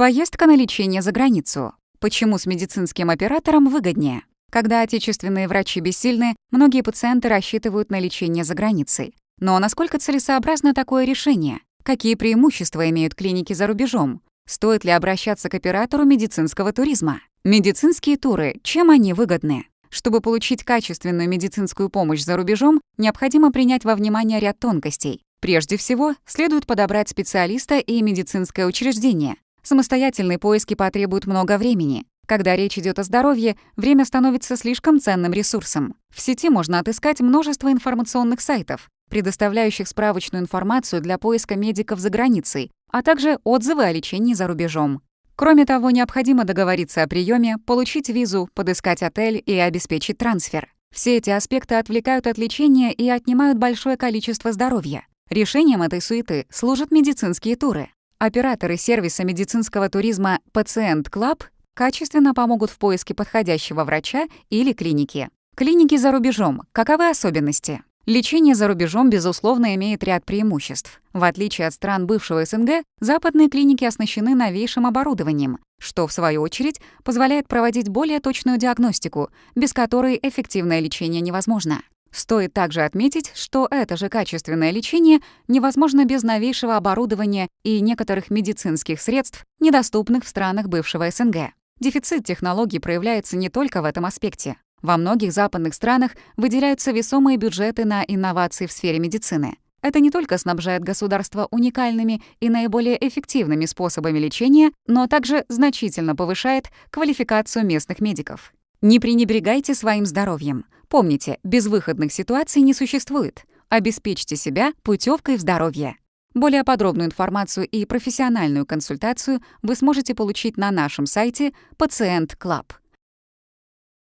Поездка на лечение за границу. Почему с медицинским оператором выгоднее? Когда отечественные врачи бессильны, многие пациенты рассчитывают на лечение за границей. Но насколько целесообразно такое решение? Какие преимущества имеют клиники за рубежом? Стоит ли обращаться к оператору медицинского туризма? Медицинские туры, чем они выгодны? Чтобы получить качественную медицинскую помощь за рубежом, необходимо принять во внимание ряд тонкостей. Прежде всего, следует подобрать специалиста и медицинское учреждение, Самостоятельные поиски потребуют много времени. Когда речь идет о здоровье, время становится слишком ценным ресурсом. В сети можно отыскать множество информационных сайтов, предоставляющих справочную информацию для поиска медиков за границей, а также отзывы о лечении за рубежом. Кроме того, необходимо договориться о приеме, получить визу, подыскать отель и обеспечить трансфер. Все эти аспекты отвлекают от лечения и отнимают большое количество здоровья. Решением этой суеты служат медицинские туры. Операторы сервиса медицинского туризма «Patient Club» качественно помогут в поиске подходящего врача или клиники. Клиники за рубежом. Каковы особенности? Лечение за рубежом, безусловно, имеет ряд преимуществ. В отличие от стран бывшего СНГ, западные клиники оснащены новейшим оборудованием, что, в свою очередь, позволяет проводить более точную диагностику, без которой эффективное лечение невозможно. Стоит также отметить, что это же качественное лечение невозможно без новейшего оборудования и некоторых медицинских средств, недоступных в странах бывшего СНГ. Дефицит технологий проявляется не только в этом аспекте. Во многих западных странах выделяются весомые бюджеты на инновации в сфере медицины. Это не только снабжает государство уникальными и наиболее эффективными способами лечения, но также значительно повышает квалификацию местных медиков. Не пренебрегайте своим здоровьем. Помните, безвыходных ситуаций не существует. Обеспечьте себя путевкой в здоровье. Более подробную информацию и профессиональную консультацию вы сможете получить на нашем сайте «Patient Club».